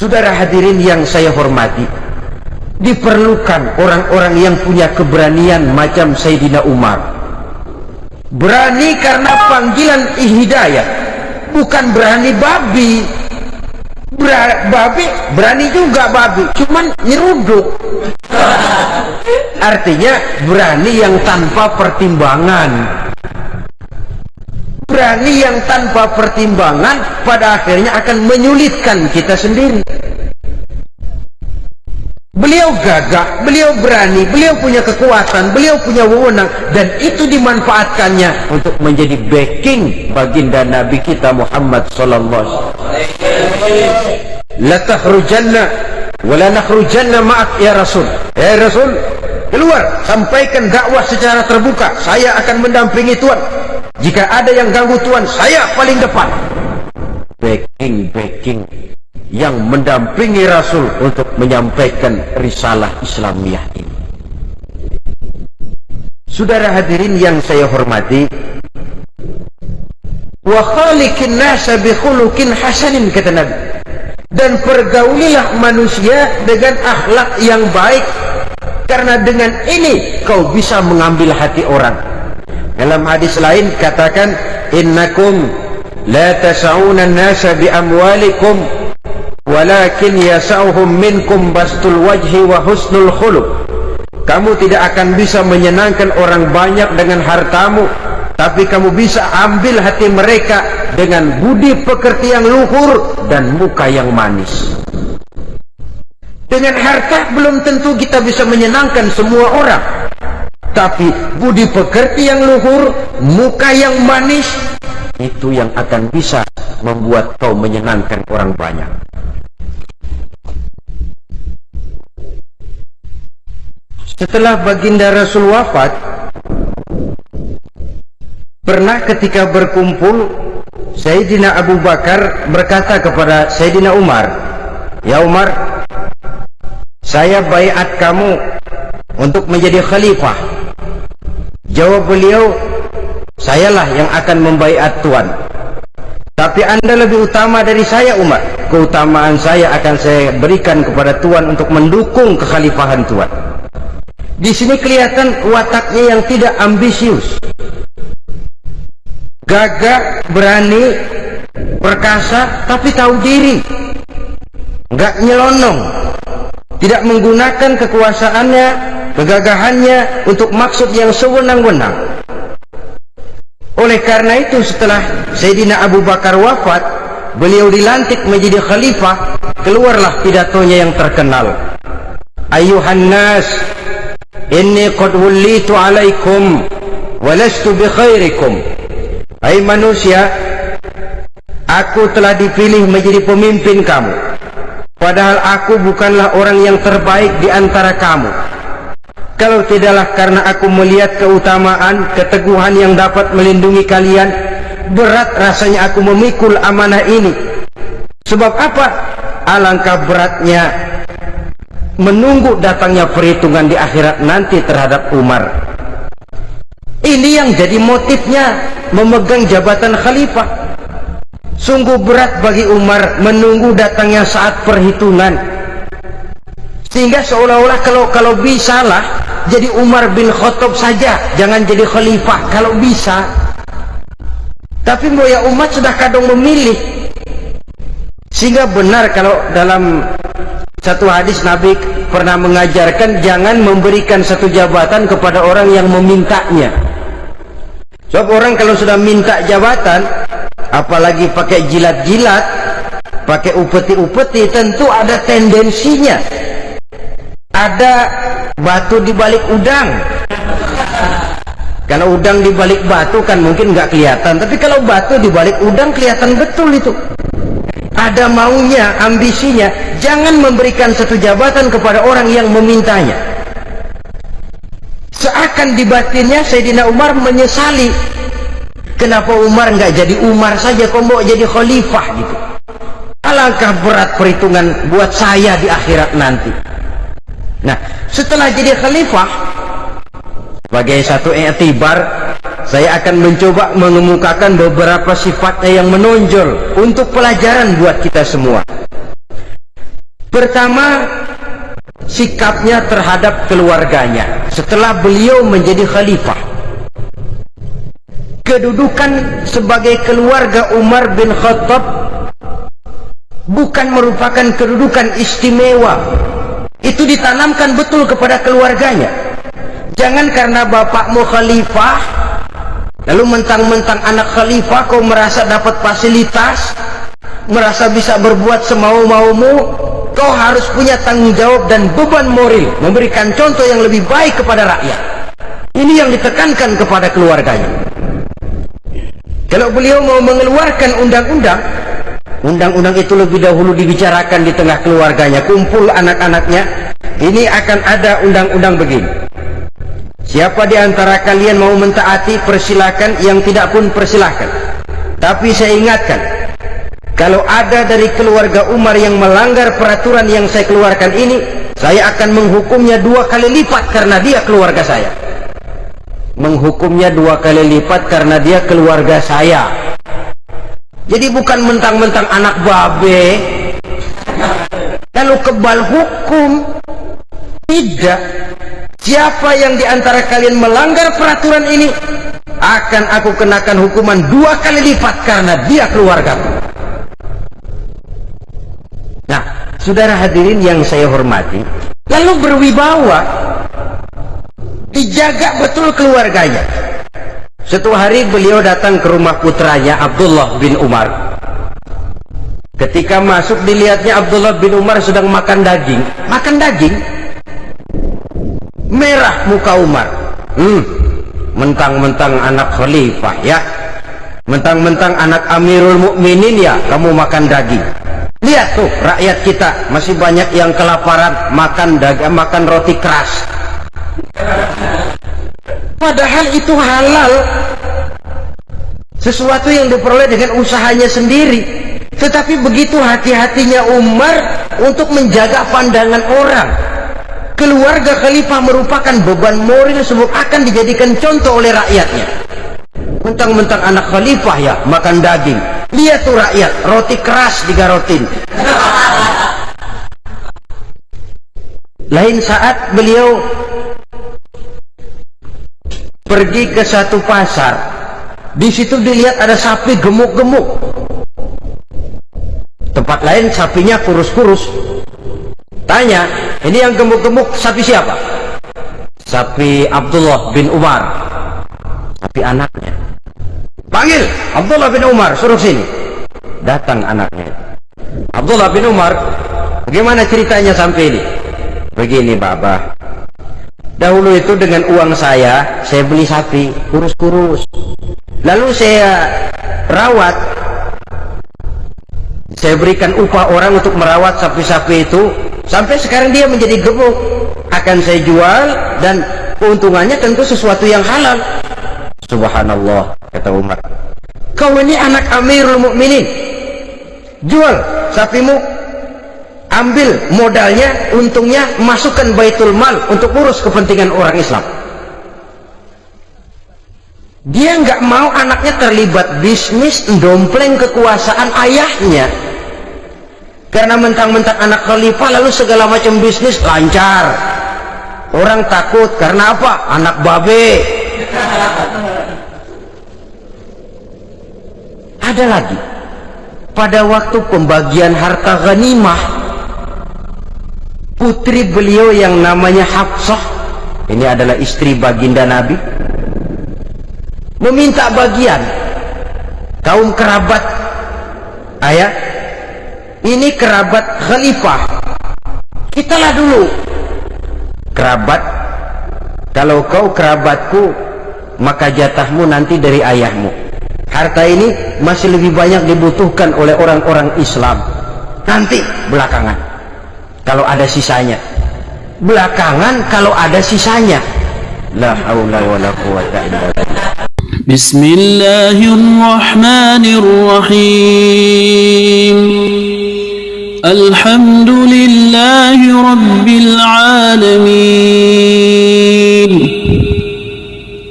Saudara hadirin yang saya hormati, diperlukan orang-orang yang punya keberanian macam Sayyidina Umar. Berani karena panggilan hidayah, bukan berani babi. Ber babi berani juga babi, cuman nyeruduk. Artinya berani yang tanpa pertimbangan. Berani yang tanpa pertimbangan pada akhirnya akan menyulitkan kita sendiri. Beliau gagah, beliau berani, beliau punya kekuatan, beliau punya wewenang dan itu dimanfaatkannya untuk menjadi backing baginda Nabi kita Muhammad sallallahu. La takhrujanna wa la nakhrujanna ma'ak ya Rasul. Ya Rasul, keluar sampaikan dakwah secara terbuka. Saya akan mendampingi Tuhan. Jika ada yang ganggu Tuhan, saya paling depan. Backing, backing yang mendampingi Rasul untuk menyampaikan risalah Islamiyah ini. Saudara hadirin yang saya hormati, wa khaliqin nasa hasanin kata Nabi. Dan pergaulilah manusia dengan akhlak yang baik karena dengan ini kau bisa mengambil hati orang. Dalam hadis lain katakan innakum la tas'una an-nasa bi amwalikum walakin yasauhum minkum bastul wajhi wa husnul khuluq. Kamu tidak akan bisa menyenangkan orang banyak dengan hartamu tapi kamu bisa ambil hati mereka dengan budi pekerti yang luhur dan muka yang manis. Dengan harta belum tentu kita bisa menyenangkan semua orang tapi budi pekerti yang luhur muka yang manis itu yang akan bisa membuat kau menyenangkan orang banyak. Setelah baginda Rasul wafat, pernah ketika berkumpul, Sayyidina Abu Bakar berkata kepada Sayyidina Umar, Ya Umar, saya bayat kamu untuk menjadi khalifah. Jawab beliau, sayalah yang akan membayat Tuhan. Tapi anda lebih utama dari saya Umar. Keutamaan saya akan saya berikan kepada Tuhan untuk mendukung kekhalifahan Tuhan. Di sini kelihatan wataknya yang tidak ambisius. Gagah, berani, perkasa, tapi tahu diri. Enggak nyelonong. Tidak menggunakan kekuasaannya, kegagahannya untuk maksud yang sewenang-wenang. Oleh karena itu setelah Sayyidina Abu Bakar wafat, beliau dilantik menjadi khalifah, keluarlah pidatonya yang terkenal. Ayuhan nas, Inni qad wullitu alaikum walastu bi khairikum. Hai manusia, aku telah dipilih menjadi pemimpin kamu. Padahal aku bukanlah orang yang terbaik di antara kamu. Kalau tidaklah karena aku melihat keutamaan, keteguhan yang dapat melindungi kalian, berat rasanya aku memikul amanah ini. Sebab apa? Alangkah beratnya menunggu datangnya perhitungan di akhirat nanti terhadap Umar. Ini yang jadi motifnya memegang jabatan khalifah. Sungguh berat bagi Umar menunggu datangnya saat perhitungan. Sehingga seolah-olah kalau kalau bisa lah jadi Umar bin Khattab saja, jangan jadi khalifah kalau bisa. Tapi ya umat sudah kadang memilih. Sehingga benar kalau dalam satu hadis Nabi pernah mengajarkan jangan memberikan satu jabatan kepada orang yang memintanya. Sebab orang kalau sudah minta jabatan, apalagi pakai jilat-jilat, pakai upeti-upeti, tentu ada tendensinya. Ada batu di balik udang. Kalau udang di balik batu kan mungkin nggak kelihatan, tapi kalau batu di balik udang kelihatan betul itu ada maunya, ambisinya, jangan memberikan satu jabatan kepada orang yang memintanya. Seakan di batinnya Sayyidina Umar menyesali. Kenapa Umar nggak jadi Umar saja, kok mau jadi khalifah gitu. Alangkah berat perhitungan buat saya di akhirat nanti. Nah, setelah jadi khalifah, sebagai satu etibar saya akan mencoba mengemukakan beberapa sifatnya yang menonjol untuk pelajaran buat kita semua. Pertama, sikapnya terhadap keluarganya setelah beliau menjadi khalifah. Kedudukan sebagai keluarga Umar bin Khattab bukan merupakan kedudukan istimewa. Itu ditanamkan betul kepada keluarganya. Jangan karena bapakmu khalifah, lalu mentang-mentang anak khalifah kau merasa dapat fasilitas, merasa bisa berbuat semau-maumu, kau harus punya tanggung jawab dan beban moral memberikan contoh yang lebih baik kepada rakyat. Ini yang ditekankan kepada keluarganya. Kalau beliau mau mengeluarkan undang-undang, undang-undang itu lebih dahulu dibicarakan di tengah keluarganya, kumpul anak-anaknya. Ini akan ada undang-undang begini. Siapa di antara kalian mau mentaati persilakan yang tidak pun persilakan. Tapi saya ingatkan, kalau ada dari keluarga Umar yang melanggar peraturan yang saya keluarkan ini, saya akan menghukumnya dua kali lipat karena dia keluarga saya. Menghukumnya dua kali lipat karena dia keluarga saya. Jadi bukan mentang-mentang anak babe, lalu kebal hukum. Tidak. Siapa yang di antara kalian melanggar peraturan ini akan aku kenakan hukuman dua kali lipat karena dia keluarga. Nah, saudara hadirin yang saya hormati, lalu berwibawa, dijaga betul keluarganya. Satu hari beliau datang ke rumah putranya Abdullah bin Umar. Ketika masuk dilihatnya Abdullah bin Umar sedang makan daging. Makan daging? merah muka Umar hmm mentang-mentang anak khalifah ya mentang-mentang anak amirul mukminin ya kamu makan daging lihat tuh rakyat kita masih banyak yang kelaparan makan daging makan roti keras padahal itu halal. Sesuatu yang diperoleh dengan usahanya sendiri. Tetapi begitu hati-hatinya Umar untuk menjaga pandangan orang. Keluarga khalifah merupakan beban moral sebab akan dijadikan contoh oleh rakyatnya. Mentang-mentang anak khalifah ya makan daging. Lihat tuh rakyat roti keras digarotin. Lain saat beliau pergi ke satu pasar di situ dilihat ada sapi gemuk-gemuk tempat lain sapinya kurus-kurus tanya ini yang gemuk-gemuk sapi siapa? Sapi Abdullah bin Umar. Sapi anaknya. Panggil Abdullah bin Umar, suruh sini. Datang anaknya. Abdullah bin Umar, bagaimana ceritanya sampai ini? Begini, Baba. Dahulu itu dengan uang saya, saya beli sapi, kurus-kurus. Lalu saya rawat. Saya berikan upah orang untuk merawat sapi-sapi itu. Sampai sekarang dia menjadi gemuk. Akan saya jual dan keuntungannya tentu sesuatu yang halal. Subhanallah kata Umar. Kau ini anak amirul mukminin. Jual sapimu ambil modalnya untungnya masukkan baitul mal untuk urus kepentingan orang Islam dia nggak mau anaknya terlibat bisnis dompleng kekuasaan ayahnya karena mentang-mentang anak khalifah lalu segala macam bisnis lancar. Orang takut karena apa? Anak babe. Ada lagi. Pada waktu pembagian harta ghanimah, putri beliau yang namanya Hafsah, ini adalah istri baginda Nabi, meminta bagian kaum kerabat. Ayah ini kerabat khalifah. Kitalah dulu. Kerabat kalau kau kerabatku maka jatahmu nanti dari ayahmu. Harta ini masih lebih banyak dibutuhkan oleh orang-orang Islam. Nanti belakangan kalau ada sisanya. Belakangan kalau ada sisanya. La haula wala quwata illa Bismillahirrahmanirrahim. Alhamdulillahi rabbil alamin.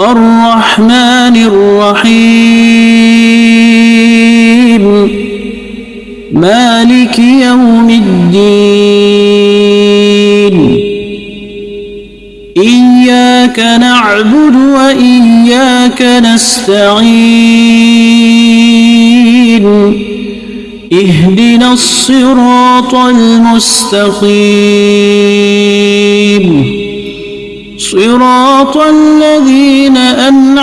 Ar-Rahmanir مالك يوم الدين. إياك نعبد وإياك نستعين. اهدنا الصراط المستقيم. صراط الذين أنعمت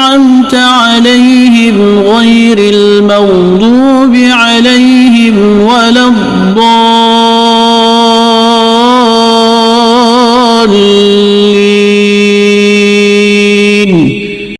أنعمت عليهم غير المغضوب عليهم ولا الضالين.